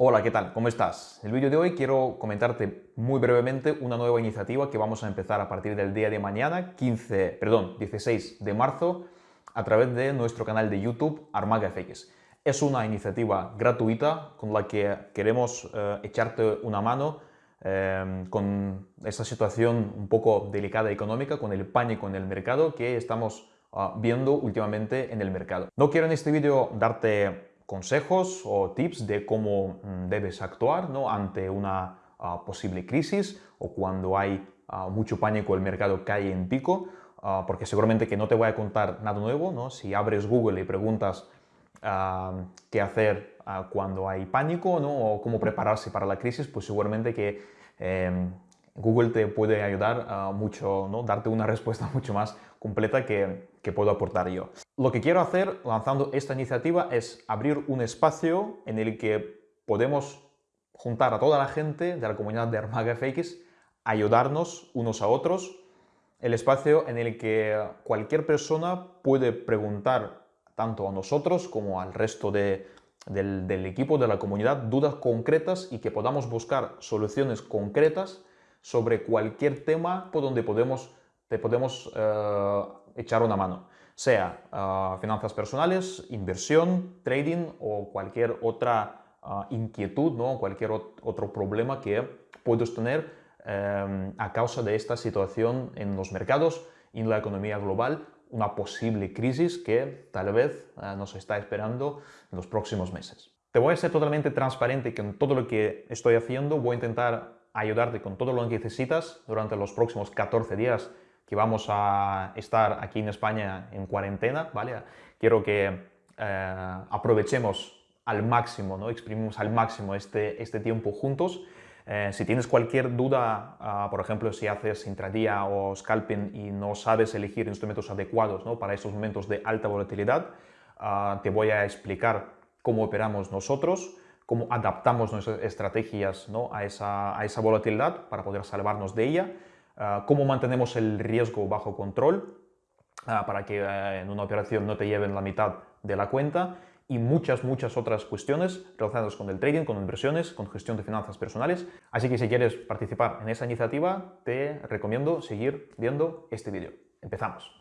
Hola, ¿qué tal? ¿Cómo estás? En el vídeo de hoy quiero comentarte muy brevemente una nueva iniciativa que vamos a empezar a partir del día de mañana, 15, perdón, 16 de marzo, a través de nuestro canal de YouTube Armaga FX. Es una iniciativa gratuita con la que queremos eh, echarte una mano eh, con esta situación un poco delicada económica, con el pánico en el mercado que estamos ah, viendo últimamente en el mercado. No quiero en este vídeo darte consejos o tips de cómo mm, debes actuar ¿no? ante una ah, posible crisis o cuando hay ah, mucho pánico el mercado cae en pico, ah, porque seguramente que no te voy a contar nada nuevo, ¿no? si abres Google y preguntas qué hacer cuando hay pánico ¿no? o cómo prepararse para la crisis, pues seguramente que em, Google te puede ayudar mucho, ¿no? darte una respuesta mucho más completa que, que puedo aportar yo. Lo que quiero hacer lanzando esta iniciativa es abrir un espacio en el que podemos juntar a toda la gente de la comunidad de Armaga FX, ayudarnos unos a otros, el espacio en el que cualquier persona puede preguntar tanto a nosotros como al resto del, equipo de la comunidad dudas concretas y que podamos buscar soluciones concretas sobre cualquier tema por donde podemos te podemos eh, echar una mano, sea eh, finanzas personales, inversión, trading o cualquier otra eh, inquietud, ¿no? cualquier otro problema que puedes tener a causa de esta situación en los mercados en la economía global, una posible crisis que tal vez nos está esperando en los próximos meses. Te voy a ser totalmente transparente en todo lo que estoy haciendo voy a intentar ayudarte con todo lo que necesitas durante los próximos 14 días que vamos a estar aquí en España en cuarentena, ¿vale? Quiero que eh, aprovechemos al máximo, ¿no? exprimimos al máximo este, este tiempo juntos. Eh, si tienes cualquier duda, ah, por ejemplo, si haces intradía o scalping y no sabes elegir instrumentos adecuados ¿no? para esos momentos de alta volatilidad, ah, te voy a explicar cómo operamos nosotros, cómo adaptamos nuestras estrategias ¿no? a, esa, a esa volatilidad para poder salvarnos de ella cómo mantenemos el riesgo bajo control ah, para que eh, en una operación no te lleven la mitad de la cuenta y muchas, muchas otras cuestiones relacionadas con el trading, con inversiones, con gestión de finanzas personales. Así que si quieres participar en esa iniciativa, te recomiendo seguir viendo este vídeo. Empezamos.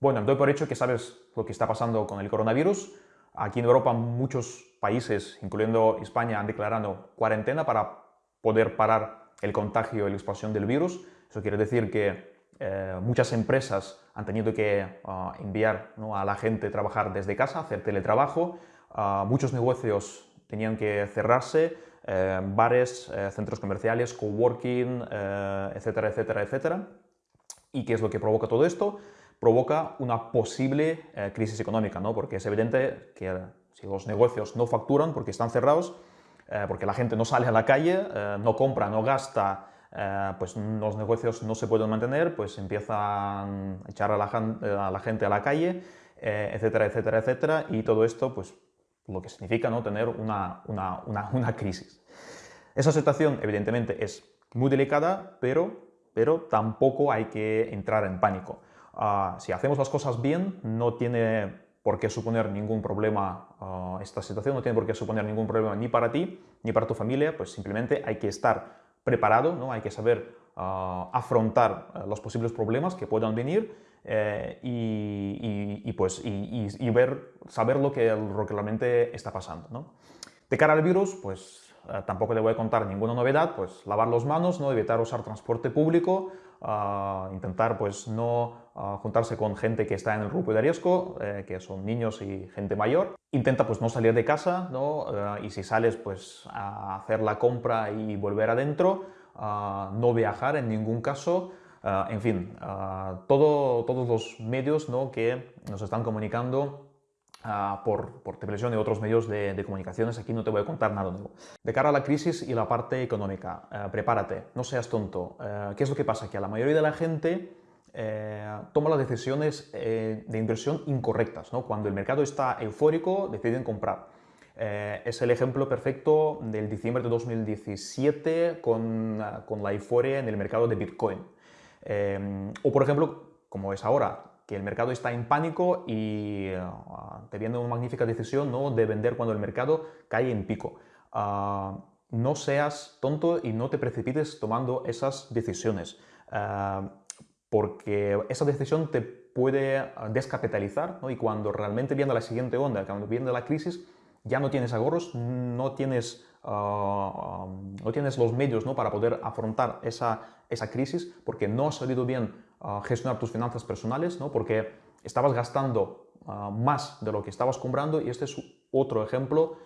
Bueno, doy por hecho que sabes lo que está pasando con el coronavirus. Aquí en Europa muchos países, incluyendo España, han declarado cuarentena para poder parar el contagio y la expansión del virus. Eso quiere decir que eh, muchas empresas han tenido que ah, enviar a la gente a trabajar desde casa, hacer teletrabajo. Ah, muchos negocios tenían que cerrarse, eh, bares, eh, centros comerciales, coworking, etcétera, etcétera, etcétera. ¿Y qué es lo que provoca todo esto? Provoca una posible crisis económica, ¿no? porque es evidente que si los negocios no facturan porque están cerrados, eh, porque la gente no sale a la calle, eh, no compra, no gasta, eh, pues los negocios no se pueden mantener, pues empiezan a echar a la, gente a la calle, etcétera, etcétera, etcétera, y todo esto, pues lo que significa ¿no? tener una, una, una, crisis. Esa situación, evidentemente, es muy delicada, pero, pero tampoco hay que entrar en pánico. Ah, si hacemos las cosas bien, no tiene por qué suponer ningún problema, ah, esta situación no tiene por qué suponer ningún problema ni para ti ni para tu familia, pues simplemente hay que estar preparado, ¿no? hay que saber ah, afrontar ah, los posibles problemas que puedan venir eh, y, pues, y, ver, saber lo que, realmente está pasando. ¿no? De cara al virus, pues tampoco te voy a contar ninguna novedad, pues lavar las manos, ¿no? evitar usar transporte público, intentar pues no juntarse con gente que está en el grupo de riesgo, eh, que son niños y gente mayor. Intenta pues no salir de casa, ¿no? Eh, y si sales pues a hacer la compra y volver adentro, no viajar en ningún caso, en fin, todo, todos los medios ¿no? que nos están comunicando por, por, televisión y otros medios de, comunicaciones. Aquí no te voy a contar nada nuevo. De cara a la crisis y la parte económica, eh, prepárate, no seas tonto. ¿Qué es lo que pasa? Que a la mayoría de la gente eh, toma las decisiones eh, de inversión incorrectas. Cuando el mercado está eufórico, deciden comprar. Eh, es el ejemplo perfecto del diciembre de 2017 con, con la euforia en el mercado de Bitcoin. o por ejemplo, como es ahora, que el mercado está en pánico y te viene una magnífica decisión ¿no? de vender cuando el mercado cae en pico. no seas tonto y no te precipites tomando esas decisiones, porque esa decisión te puede descapitalizar y cuando realmente viene la siguiente onda, cuando viene la crisis, ya no tienes ahorros, no tienes, ah, no tienes los medios ¿no? para poder afrontar esa, esa crisis porque no has sabido bien ah, gestionar tus finanzas personales, ¿no? porque estabas gastando ah, más de lo que estabas comprando y este es otro ejemplo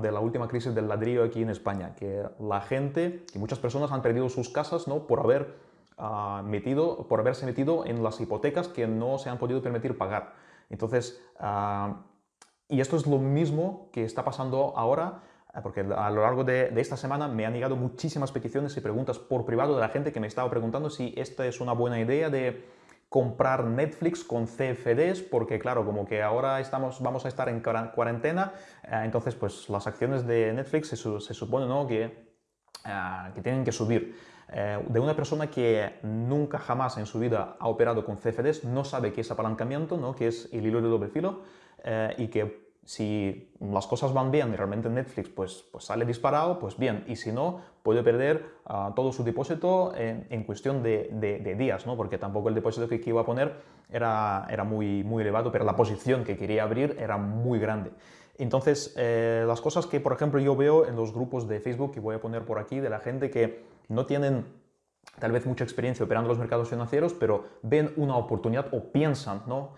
de la última crisis del ladrillo aquí en España, que la gente y muchas personas han perdido sus casas ¿no? por, haber, metido, por haberse metido en las hipotecas que no se han podido permitir pagar. Entonces, y esto es lo mismo que está pasando ahora, porque a lo largo de, esta semana me han llegado muchísimas peticiones y preguntas por privado de la gente que me estaba preguntando si esta es una buena idea de comprar Netflix con CFDs, porque claro, como que ahora estamos, vamos a estar en cuarentena, eh, entonces pues las acciones de Netflix se, supone ¿no? que, eh, que tienen que subir. de una persona que nunca jamás en su vida ha operado con CFDs, no sabe qué es apalancamiento, ¿no? que es el hilo de doble filo, eh, y que si las cosas van bien y realmente Netflix pues, pues sale disparado, pues bien, y si no, puede perder ah, todo su depósito en, cuestión de, de, días, ¿no? porque tampoco el depósito que, iba a poner era, era muy, muy elevado, pero la posición que quería abrir era muy grande. Entonces, eh, las cosas que, por ejemplo, yo veo en los grupos de Facebook, que voy a poner por aquí, de la gente que no tienen tal vez mucha experiencia operando los mercados financieros, pero ven una oportunidad o piensan, ¿no?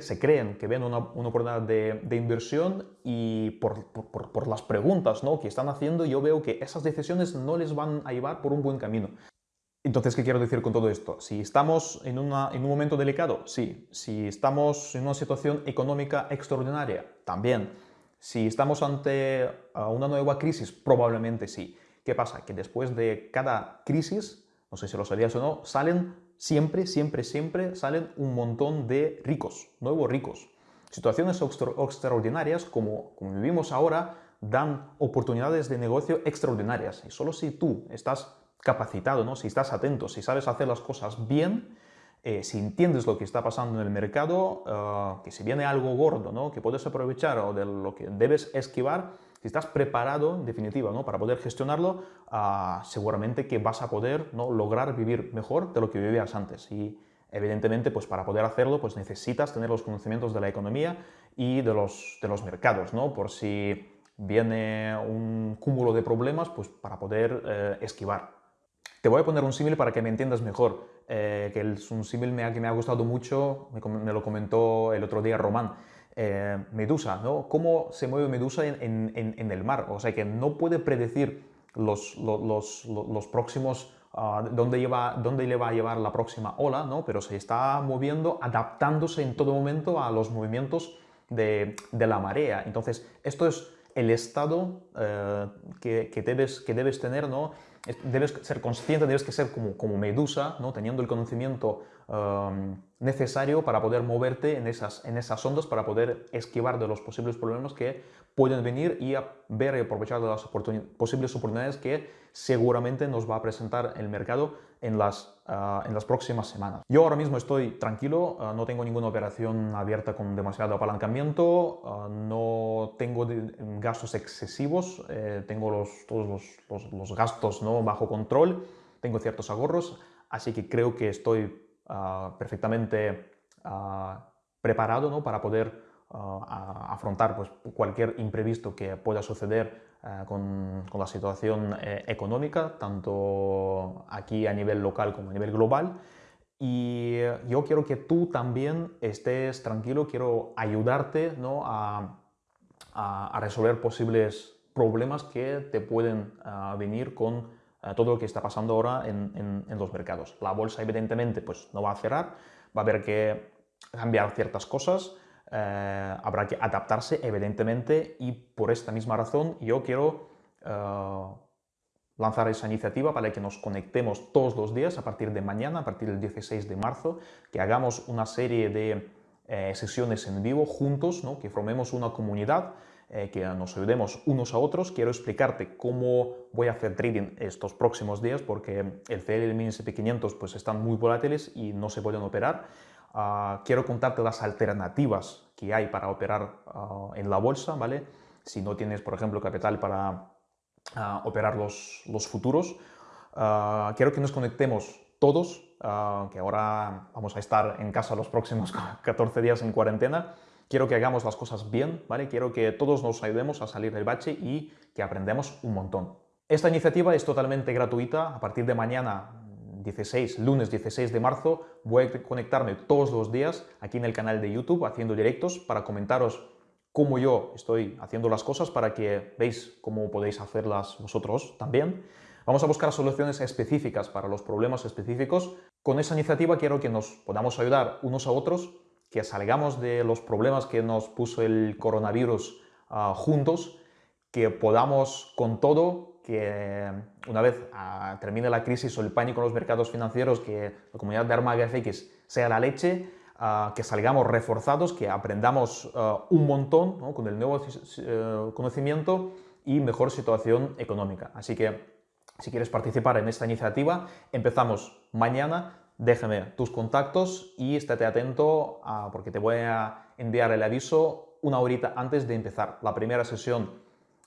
Se creen que ven una, oportunidad de, inversión y por, las preguntas ¿no? que están haciendo yo veo que esas decisiones no les van a llevar por un buen camino. Entonces, ¿qué quiero decir con todo esto? Si estamos en, en un momento delicado, sí. Si estamos en una situación económica extraordinaria, también. Si estamos ante una nueva crisis, probablemente sí. ¿Qué pasa? Que después de cada crisis, no sé si lo sabías o no, salen siempre, siempre, siempre salen un montón de ricos, nuevos ricos. Situaciones extraordinarias como, como vivimos ahora dan oportunidades de negocio extraordinarias. Y solo si tú estás capacitado, ¿no? si estás atento, si sabes hacer las cosas bien, eh, si entiendes lo que está pasando en el mercado, eh, que si viene algo gordo, ¿no? que puedes aprovechar o de lo que debes esquivar, si estás preparado, en definitiva, ¿no? para poder gestionarlo, ah, seguramente que vas a poder ¿no? lograr vivir mejor de lo que vivías antes. Y evidentemente, pues para poder hacerlo, pues necesitas tener los conocimientos de la economía y de los, de los mercados, ¿no? por si viene un cúmulo de problemas, pues para poder eh, esquivar. Te voy a poner un símil para que me entiendas mejor, eh, que es un símil que me ha gustado mucho, me, lo comentó el otro día Román. Eh, Medusa, ¿no? ¿Cómo se mueve Medusa en, el mar? O sea, que no puede predecir los, los, próximos, uh, dónde, lleva, dónde le va a llevar la próxima ola, ¿no? Pero se está moviendo, adaptándose en todo momento a los movimientos de, la marea. Entonces, esto es el estado eh, que, debes, que debes tener, ¿no? Debes ser consciente, debes que ser como, como medusa, ¿no? teniendo el conocimiento Necesario para poder moverte en esas, en esas ondas, para poder esquivar de los posibles problemas que pueden venir y ver y aprovechar de las posibles oportunidades que seguramente nos va a presentar el mercado en las, uh, en las próximas semanas. Yo ahora mismo estoy tranquilo, uh, no tengo ninguna operación abierta con demasiado apalancamiento, uh, no tengo gastos excesivos, eh, tengo los, todos los, los, los gastos ¿no? bajo control, tengo ciertos ahorros, así que creo que estoy Ah, perfectamente ah, preparado ¿no? para poder ah, afrontar pues, cualquier imprevisto que pueda suceder con, con, la situación eh, económica, tanto aquí a nivel local como a nivel global. Y yo quiero que tú también estés tranquilo, quiero ayudarte ¿no? a, a, resolver posibles problemas que te pueden venir con todo lo que está pasando ahora en, los mercados. La bolsa, evidentemente, pues no va a cerrar, va a haber que cambiar ciertas cosas, eh, habrá que adaptarse, evidentemente, y por esta misma razón yo quiero eh, lanzar esa iniciativa para que nos conectemos todos los días a partir de mañana, a partir del 16 de marzo, que hagamos una serie de eh, sesiones en vivo juntos, ¿no? que formemos una comunidad eh, que nos ayudemos unos a otros. Quiero explicarte cómo voy a hacer trading estos próximos días porque el CL y el mini SP500 pues, están muy volátiles y no se pueden operar. Ah, quiero contarte las alternativas que hay para operar ah, en la bolsa, ¿vale? Si no tienes, por ejemplo, capital para ah, operar los, los futuros. quiero que nos conectemos todos, que ahora vamos a estar en casa los próximos 14 días en cuarentena. Quiero que hagamos las cosas bien, ¿vale? Quiero que todos nos ayudemos a salir del bache y que aprendamos un montón. Esta iniciativa es totalmente gratuita. A partir de mañana 16, lunes 16 de marzo, voy a conectarme todos los días aquí en el canal de YouTube haciendo directos para comentaros cómo yo estoy haciendo las cosas para que veáis cómo podéis hacerlas vosotros también. Vamos a buscar soluciones específicas para los problemas específicos. Con esa iniciativa quiero que nos podamos ayudar unos a otros, que salgamos de los problemas que nos puso el coronavirus ah, juntos, que podamos con todo que una vez ah, termine la crisis o el pánico en los mercados financieros, que la comunidad de Armaga FX sea la leche, ah, que salgamos reforzados, que aprendamos un montón con el nuevo eh, conocimiento y mejor situación económica. Así que si quieres participar en esta iniciativa, empezamos mañana. Déjame tus contactos y estate atento porque te voy a enviar el aviso una horita antes de empezar la primera sesión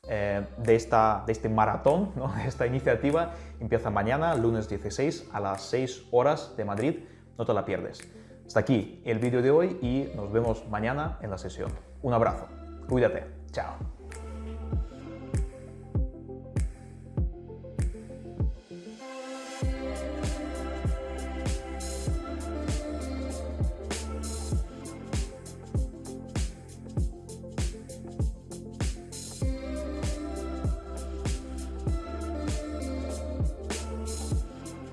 eh, de, esta, de este maratón, de esta iniciativa, empieza mañana, lunes 16, a las 6 horas de Madrid. No te la pierdes. Hasta aquí el vídeo de hoy y nos vemos mañana en la sesión. Un abrazo. Cuídate. Chao.